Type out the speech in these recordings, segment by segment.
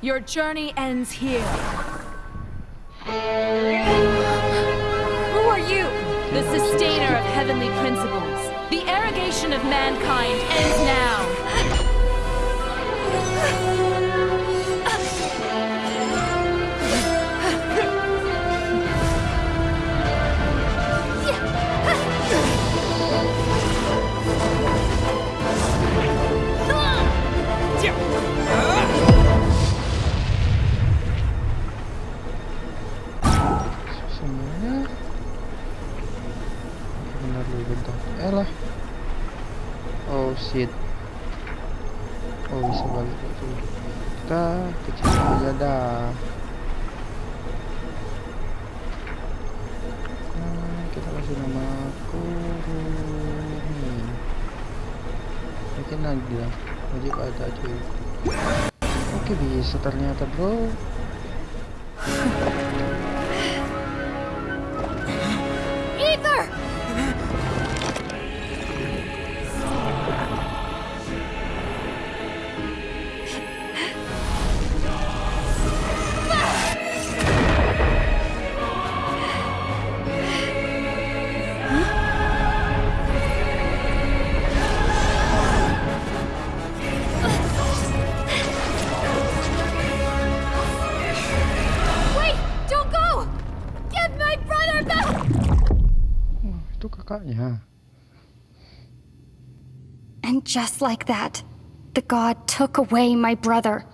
Your journey ends here. Who are you? The sustainer of heavenly principles. The arrogation of mankind ends now. Lu bentar. Eh lah. Oh shit. Oh bisa balik. Lagi kita kecil aja dah. Nah, kita kasih nama aku nih mungkin lagi lah. Wajib ada cuy. Oke bisa ternyata bro And just like that, the god took away my brother.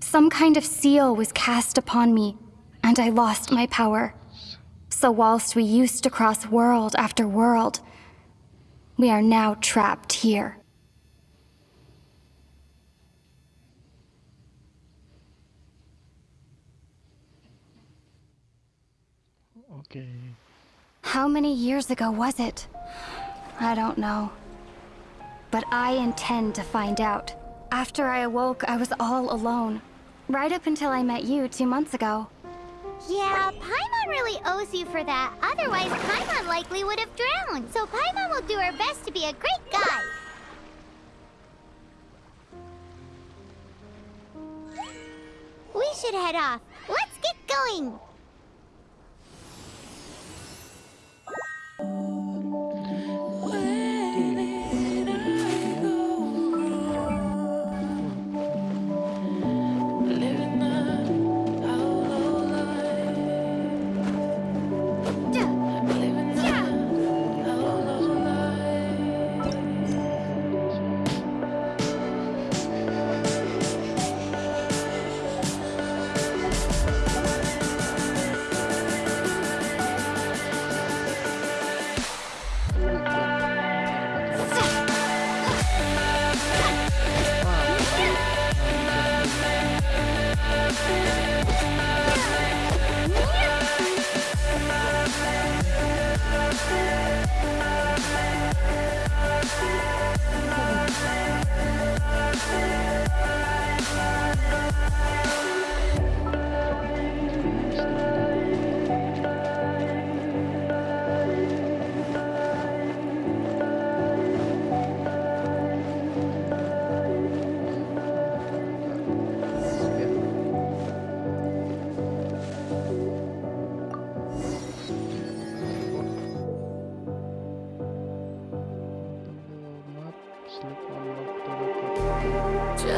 Some kind of seal was cast upon me, and I lost my power. So, whilst we used to cross world after world, we are now trapped here. Okay. How many years ago was it? I don't know. But I intend to find out. After I awoke, I was all alone. Right up until I met you two months ago. Yeah, Paimon really owes you for that. Otherwise, Paimon likely would have drowned. So Paimon will do her best to be a great guy. We should head off. Let's get going.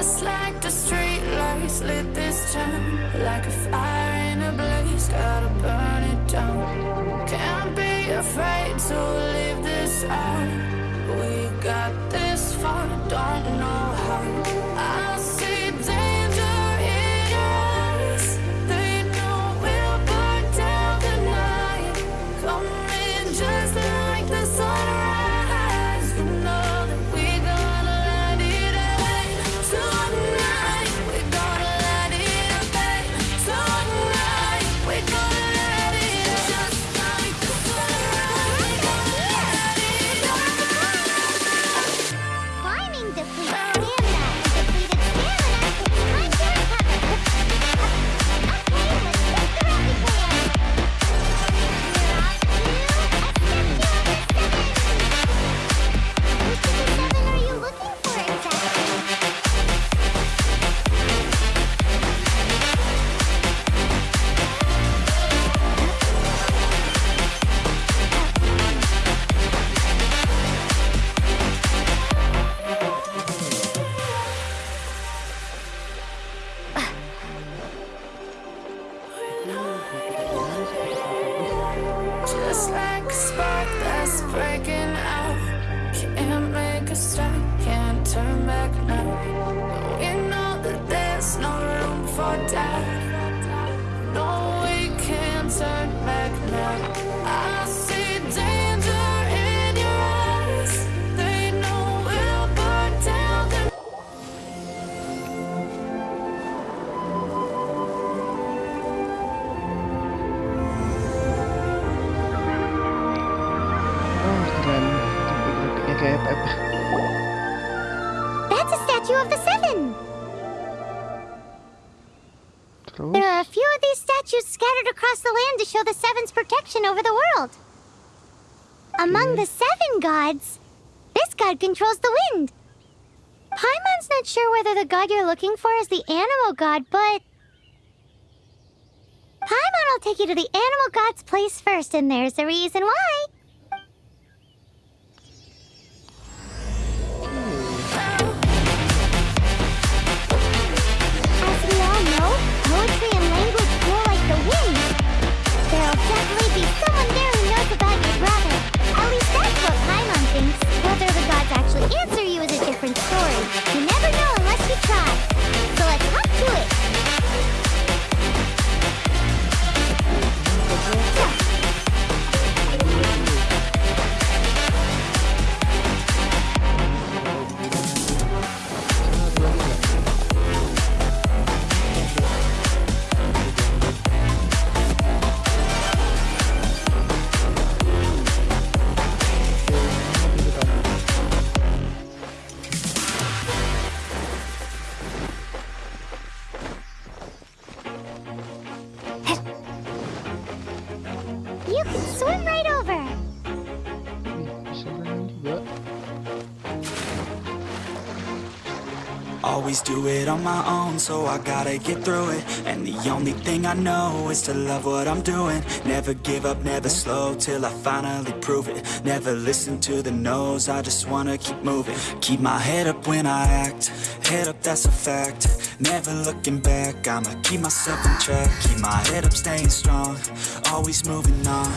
Just like the street lights lit this town Like a fire in a blaze, gotta burn it down. Can't be afraid to leave this out. We got this Пока. There are a few of these statues scattered across the land to show the Seven's protection over the world. Among the Seven gods, this god controls the wind. Paimon's not sure whether the god you're looking for is the Anemo god, but... Paimon will take you to the Anemo god's place first, and there's the reason why. Always do it on my own, so I gotta get through it. And the only thing I know is to love what I'm doing. Never give up, never slow till I finally prove it. Never listen to the no's, I just wanna keep moving. Keep my head up when I act, head up, that's a fact. Never looking back, I'ma keep myself on track. Keep my head up, staying strong, always moving on.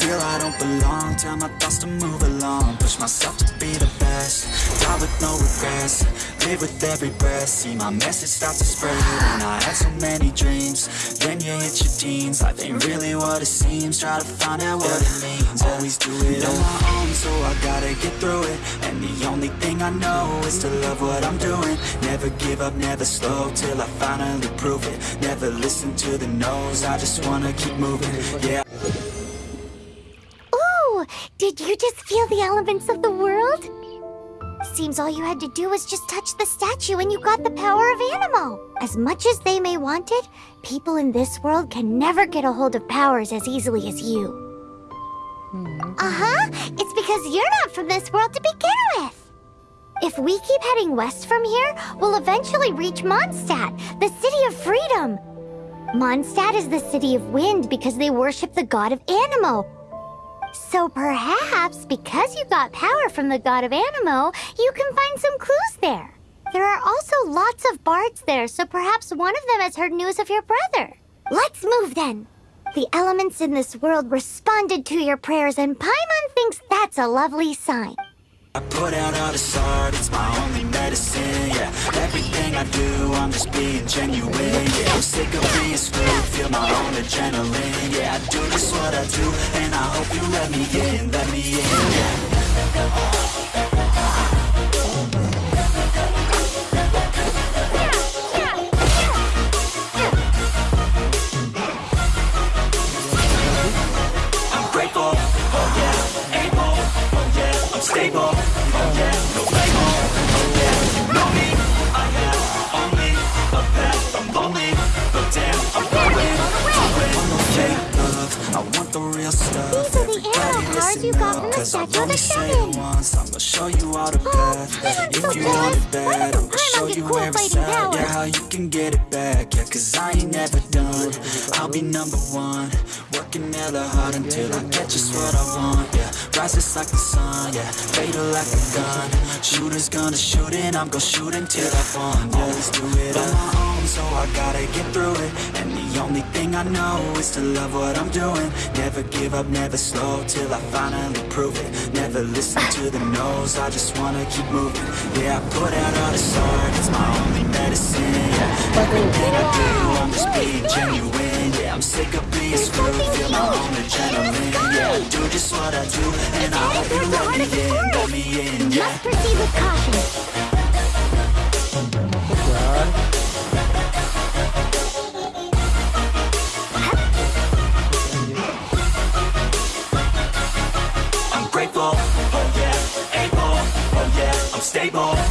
Feel I don't belong, tell my thoughts to move along. Push myself to be the best, die with no regrets. Live with every breath, see my message start to spread. And I had so many dreams, then you hit your teens. Life ain't really what it seems, try to find out what it means. Always do it on my own, so I gotta get through it. And the only thing I know is to love what I'm doing. Never give up, never slow till I finally prove it. Never listen to the no's, I just wanna keep moving. Yeah. Did you just feel the elements of the world? Seems all you had to do was just touch the statue and you got the power of Anemo. As much as they may want it, people in this world can never get a hold of powers as easily as you. Uh-huh, it's because you're not from this world to begin with. If we keep heading west from here, we'll eventually reach Mondstadt, the city of freedom. Mondstadt is the city of wind because they worship the god of Anemo, so perhaps, because you got power from the god of Anemo, you can find some clues there. There are also lots of bards there, so perhaps one of them has heard news of your brother. Let's move then. The elements in this world responded to your prayers, and Paimon thinks that's a lovely sign. I put out all this art, it's my only medicine, yeah. Everything I do, I'm just being genuine, yeah. I'm sick of being screwed, feel my own adrenaline, yeah. I do just what I do, and I hope you let me in, let me in, yeah real stuff. These are the arrow cards you got from the Statue of the Seven. once, I'ma show you all the Oh, path. I'm so If you want it bad, doesn't I'ma show you cool fighting at, yeah, how you can get it back, yeah, cause I ain't never done. I'll be number one, working hella hard until I get just what I want, yeah. Rises like the sun, yeah, fatal like a gun. Shooters gonna shoot and I'm gonna shoot until I fall. Always do it on my own, so I gotta get through it. And the only thing I know is to love what I'm doing. Never give up, never slow till I finally prove it. Never listen to the no's, I just wanna keep moving. Yeah, I put out all this art, it's my only medicine. Yeah, everything I do, I'm just being genuine. Yeah, I'm sick of being screwed, feel my own adrenaline. Yeah, I do just what I do, and I hope you let me in, let me in. Yeah. Must proceed with caution. stable.